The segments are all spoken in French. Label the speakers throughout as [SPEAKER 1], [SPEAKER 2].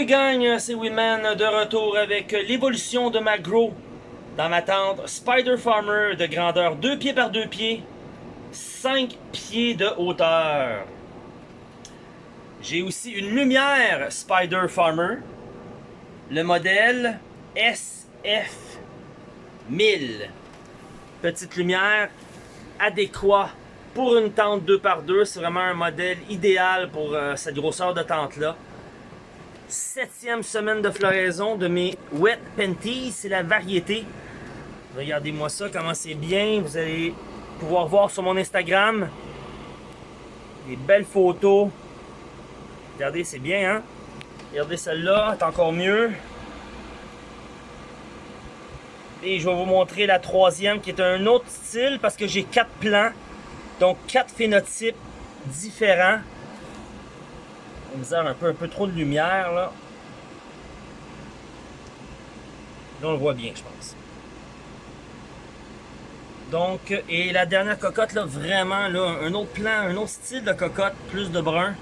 [SPEAKER 1] Salut gang, c'est Winman de retour avec l'évolution de ma grow dans ma tente Spider Farmer de grandeur 2 pieds par 2 pieds, 5 pieds de hauteur. J'ai aussi une lumière Spider Farmer, le modèle SF 1000. Petite lumière adéquat pour une tente 2x2. C'est vraiment un modèle idéal pour euh, cette grosseur de tente-là. Septième semaine de floraison de mes Wet Panties. C'est la variété. Regardez-moi ça, comment c'est bien. Vous allez pouvoir voir sur mon Instagram des belles photos. Regardez, c'est bien, hein? Regardez celle-là, c'est encore mieux. Et je vais vous montrer la troisième qui est un autre style parce que j'ai quatre plans. Donc quatre phénotypes différents. On a un peu, un peu trop de lumière là. Là on le voit bien je pense. Donc, et la dernière cocotte là, vraiment là, un autre plan, un autre style de cocotte, plus de brun.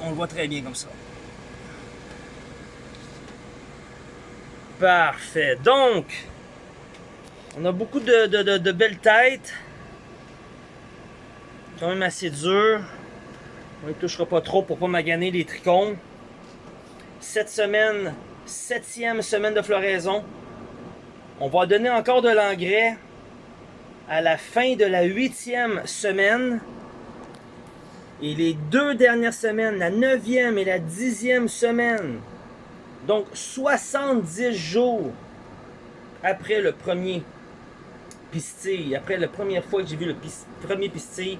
[SPEAKER 1] On le voit très bien comme ça. Parfait. Donc, on a beaucoup de, belles têtes. Même assez dur. On ne touchera pas trop pour pas maganer les trichomes. Cette semaine, septième semaine de floraison. On va donner encore de l'engrais à la fin de la huitième semaine. Et les deux dernières semaines, la neuvième et la dixième semaine, donc 70 jours après le premier pistille, après la première fois que j'ai vu le premier pistille,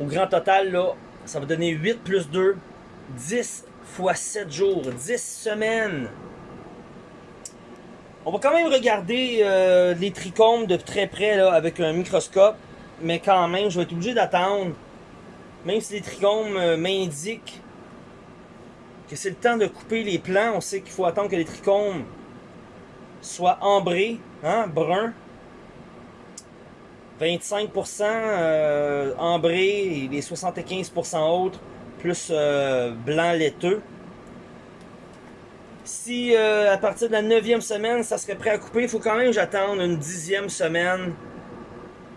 [SPEAKER 1] au grand total, ça va donner 8 plus 2, 10 fois 7 jours, 10 semaines. On va quand même regarder euh, les trichomes de très près avec un microscope, mais quand même, je vais être obligé d'attendre, même si les trichomes euh, m'indiquent que c'est le temps de couper les plants. On sait qu'il faut attendre que les trichomes soient ambrés, hein, bruns. 25% euh, ambrés et les 75% autres plus euh, blanc laiteux. Si euh, à partir de la 9e semaine, ça serait prêt à couper, il faut quand même que j'attende une dixième semaine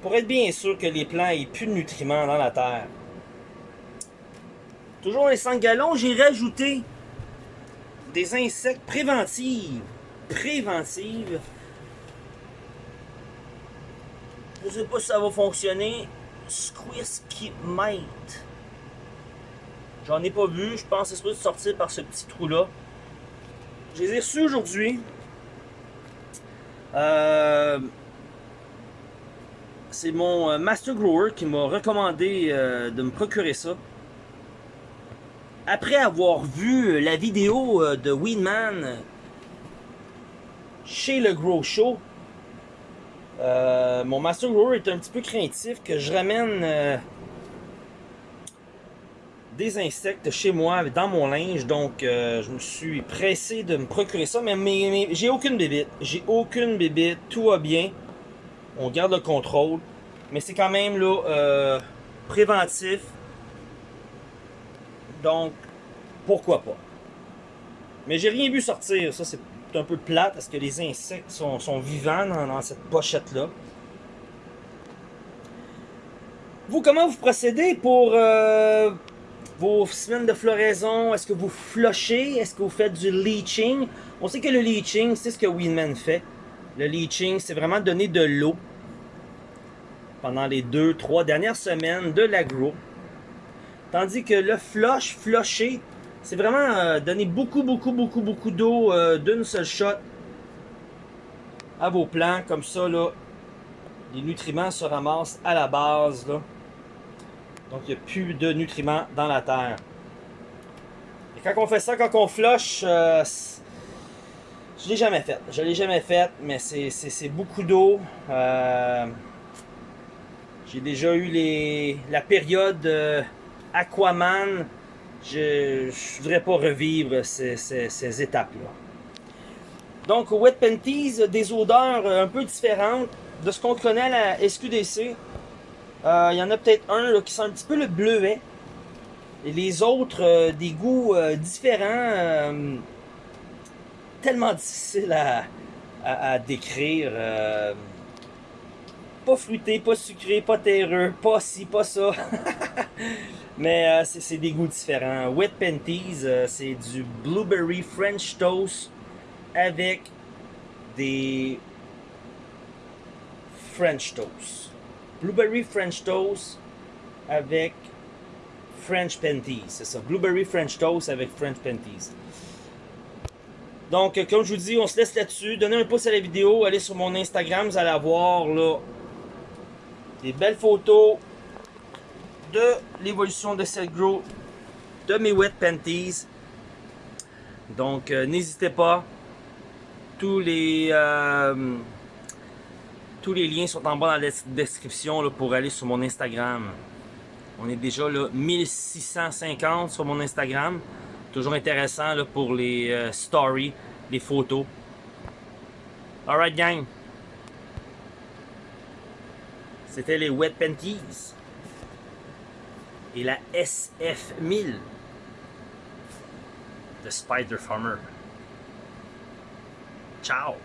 [SPEAKER 1] pour être bien sûr que les plants aient plus de nutriments dans la terre. Toujours les 5 gallons, j'ai rajouté des insectes préventives. Préventives. Je sais pas si ça va fonctionner. Keep Mite. J'en ai pas vu. Je pense que c'est supposé sortir par ce petit trou-là. Je les ai reçus aujourd'hui. Euh, c'est mon euh, Master Grower qui m'a recommandé euh, de me procurer ça après avoir vu la vidéo euh, de Winman chez le Grow Show, euh, mon Master Grower est un petit peu craintif que je ramène euh, des insectes chez moi, dans mon linge. Donc, je me suis pressé de me procurer ça. Mais, j'ai aucune bébite. J'ai aucune bébite. Tout va bien. On garde le contrôle. Mais c'est quand même là préventif. Donc, pourquoi pas? Mais j'ai rien vu sortir. Ça, c'est un peu plate parce que les insectes sont, vivants dans, cette pochette-là. Vous, comment vous procédez pour euh, vos semaines de floraison? Est-ce que vous flushez? Est-ce que vous faites du leaching? On sait que le leaching, c'est ce que Winman fait. Le leaching, c'est vraiment donner de l'eau pendant les deux, trois dernières semaines de l'agro. Tandis que le flush, flusher, c'est vraiment euh, donner beaucoup, beaucoup, beaucoup, beaucoup d'eau euh, d'une seule shot à vos plants. Comme ça, là, les nutriments se ramassent à la base. Là. Donc, il n'y a plus de nutriments dans la terre. Et quand on fait ça, quand on flush, euh, je l'ai jamais fait. Je l'ai jamais fait, mais c'est beaucoup d'eau. J'ai déjà eu les, la période Aquaman je ne voudrais pas revivre ces, étapes-là. Donc, Wet Panties, des odeurs un peu différentes de ce qu'on connaît à la SQDC. Euh, il y en a peut-être un qui sent un petit peu le bleuet. Et les autres, euh, des goûts euh, différents, euh, tellement difficiles à, décrire. euh, pas fruité, pas sucré, pas terreux, pas ci, pas ça. Mais euh, c'est des goûts différents. Wet Panties, euh, c'est du blueberry French toast avec des French toast. Blueberry French toast avec French Panties. C'est ça. Blueberry French toast avec French Panties. Donc, euh, comme je vous dis, on se laisse là-dessus. Donnez un pouce à la vidéo. Allez sur mon Instagram. Vous allez avoir là des belles photos de l'évolution de cette grow de mes wet panties. Donc, euh, n'hésitez pas. Tous les, euh, tous les liens sont en bas dans la description pour aller sur mon Instagram. On est déjà là 1650 sur mon Instagram. Toujours intéressant pour les euh, stories, les photos. Alright gang. C'était les Wet Panties. Et la SF1000 de Spider Farmer. Ciao